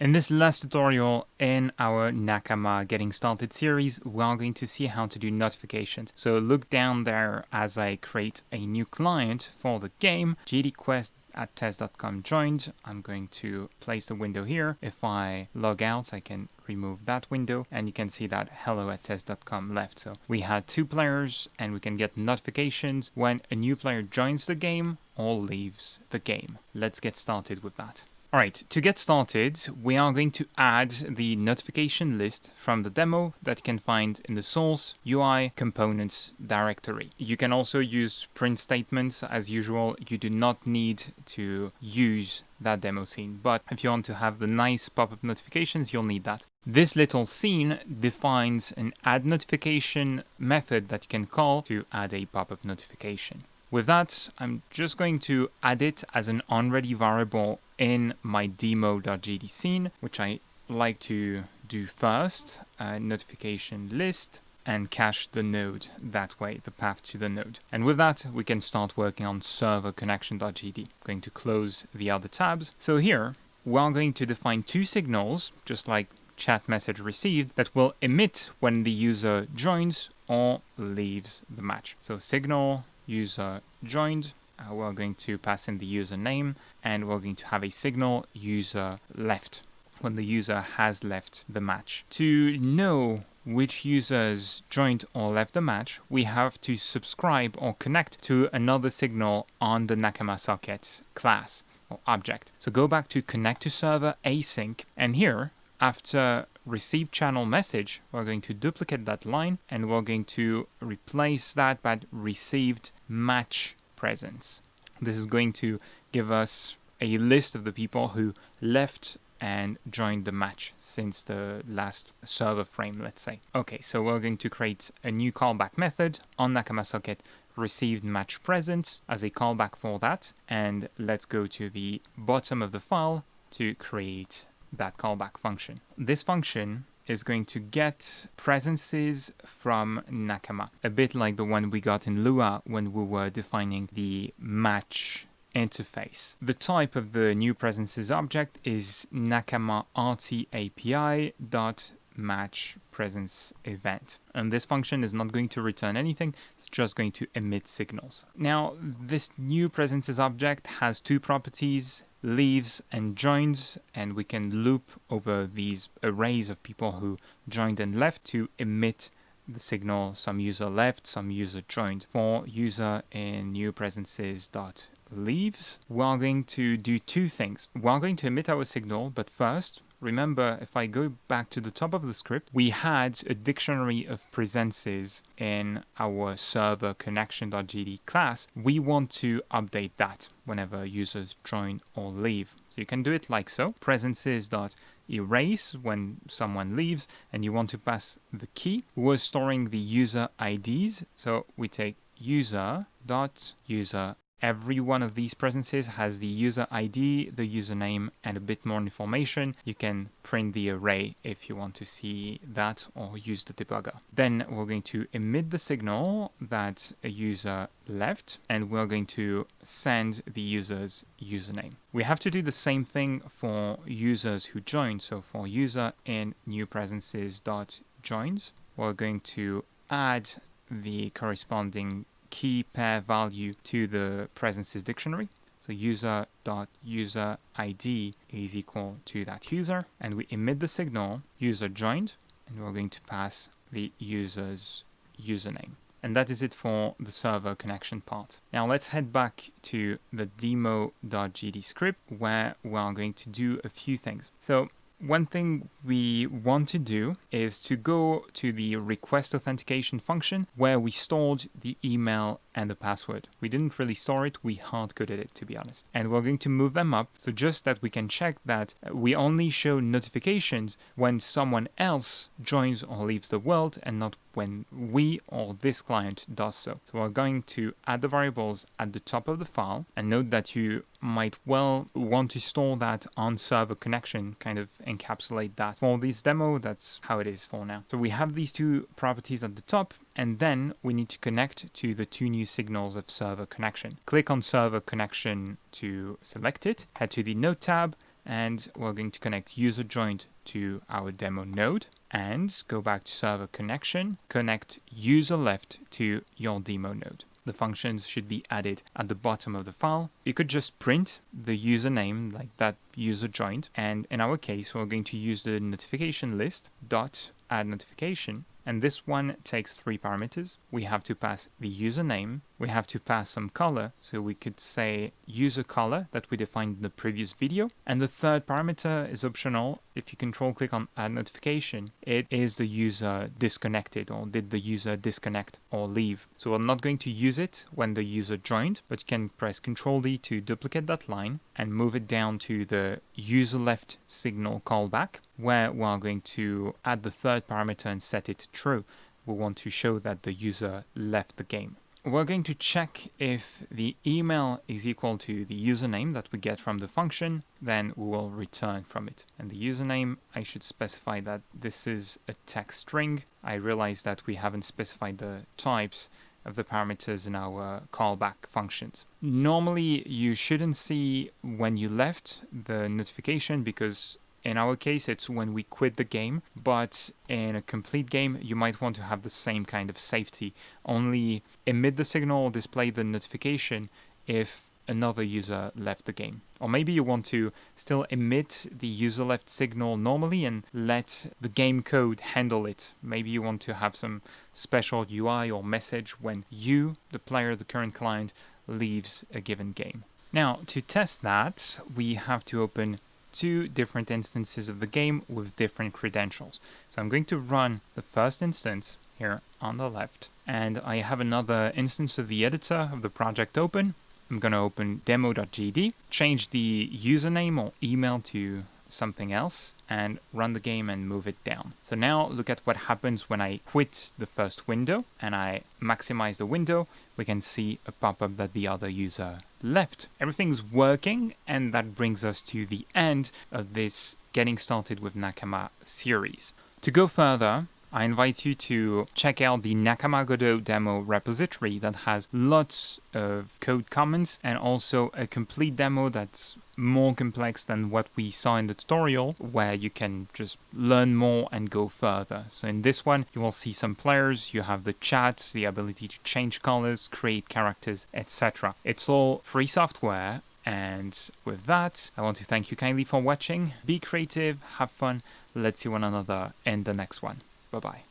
In this last tutorial in our Nakama Getting Started series, we are going to see how to do notifications. So look down there as I create a new client for the game, gdquest at test.com joined. I'm going to place the window here. If I log out, I can remove that window and you can see that hello at test.com left. So we had two players and we can get notifications when a new player joins the game or leaves the game. Let's get started with that. Alright, to get started, we are going to add the notification list from the demo that you can find in the source UI components directory. You can also use print statements as usual. You do not need to use that demo scene, but if you want to have the nice pop-up notifications, you'll need that. This little scene defines an add notification method that you can call to add a pop-up notification. With that, I'm just going to add it as an onReady variable in my demo.gd scene, which I like to do first, a notification list, and cache the node that way, the path to the node. And with that, we can start working on server connection.gd. Going to close the other tabs. So here, we're going to define two signals, just like chat message received, that will emit when the user joins or leaves the match. So signal user joined. Uh, we're going to pass in the username and we're going to have a signal user left when the user has left the match. To know which users joined or left the match, we have to subscribe or connect to another signal on the Nakama socket class or object. So go back to connect to server async and here after receive channel message, we're going to duplicate that line and we're going to replace that by received match presence. This is going to give us a list of the people who left and joined the match since the last server frame, let's say. Okay, so we're going to create a new callback method on Nakama socket received match presence as a callback for that. And let's go to the bottom of the file to create that callback function. This function is going to get presences from Nakama, a bit like the one we got in Lua when we were defining the match interface. The type of the new presences object is Nakama RT API dot match presence event. And this function is not going to return anything, it's just going to emit signals. Now, this new presences object has two properties leaves and joins and we can loop over these arrays of people who joined and left to emit the signal some user left, some user joined. For user in new presences dot leaves, we're going to do two things. We're going to emit our signal, but first Remember, if I go back to the top of the script, we had a dictionary of presences in our server connection.gd class. We want to update that whenever users join or leave. So you can do it like so, presences.erase when someone leaves and you want to pass the key. We're storing the user IDs. So we take user dot user Every one of these presences has the user ID, the username, and a bit more information. You can print the array if you want to see that or use the debugger. Then we're going to emit the signal that a user left, and we're going to send the user's username. We have to do the same thing for users who join. So for user in new presences dot joins, we're going to add the corresponding key pair uh, value to the presences dictionary. So user.user ID is equal to that user, and we emit the signal user joined, and we're going to pass the user's username. And that is it for the server connection part. Now let's head back to the demo.gd script where we are going to do a few things. So one thing we want to do is to go to the request authentication function where we stored the email and the password. We didn't really store it, we hard-coded it to be honest. And we're going to move them up so just that we can check that uh, we only show notifications when someone else joins or leaves the world and not when we or this client does so. So we're going to add the variables at the top of the file and note that you might well want to store that on server connection, kind of encapsulate that. For this demo, that's how it is for now. So we have these two properties at the top and then we need to connect to the two new signals of server connection. Click on server connection to select it, head to the node tab and we're going to connect user joined to our demo node and go back to server connection, connect user left to your demo node. The functions should be added at the bottom of the file. You could just print the username like that user joined. And in our case, we're going to use the notification list dot add notification and this one takes three parameters. We have to pass the username, we have to pass some color, so we could say user color that we defined in the previous video. And the third parameter is optional. If you control click on add notification, it is the user disconnected or did the user disconnect or leave. So we're not going to use it when the user joined, but you can press Control D to duplicate that line and move it down to the user left signal callback where we are going to add the third parameter and set it to true. We want to show that the user left the game. We're going to check if the email is equal to the username that we get from the function, then we will return from it. And the username, I should specify that this is a text string. I realize that we haven't specified the types of the parameters in our callback functions. Normally, you shouldn't see when you left the notification because in our case, it's when we quit the game, but in a complete game, you might want to have the same kind of safety. Only emit the signal or display the notification if another user left the game. Or maybe you want to still emit the user left signal normally and let the game code handle it. Maybe you want to have some special UI or message when you, the player, the current client, leaves a given game. Now, to test that, we have to open two different instances of the game with different credentials. So I'm going to run the first instance here on the left, and I have another instance of the editor of the project open. I'm going to open demo.gd, change the username or email to something else and run the game and move it down. So now look at what happens when I quit the first window and I maximize the window. We can see a pop-up that the other user left. Everything's working and that brings us to the end of this Getting Started with Nakama series. To go further, I invite you to check out the Nakama Godot demo repository that has lots of code comments and also a complete demo that's more complex than what we saw in the tutorial where you can just learn more and go further. So in this one you will see some players, you have the chat, the ability to change colors, create characters, etc. It's all free software and with that I want to thank you kindly for watching. Be creative, have fun, let's see one another in the next one. Bye bye.